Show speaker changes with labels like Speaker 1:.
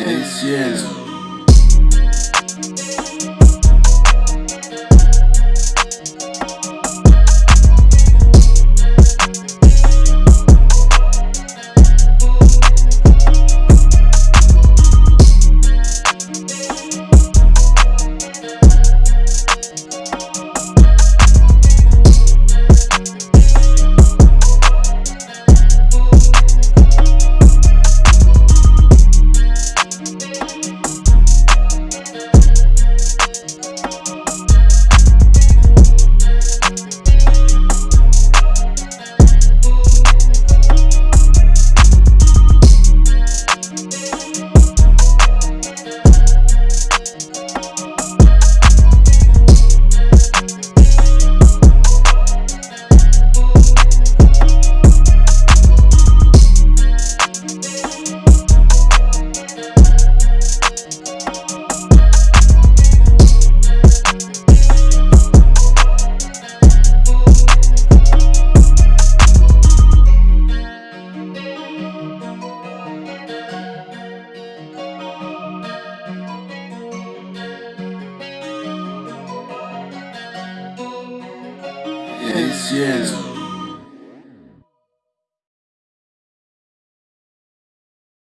Speaker 1: Yes, yes. ACL. ACL.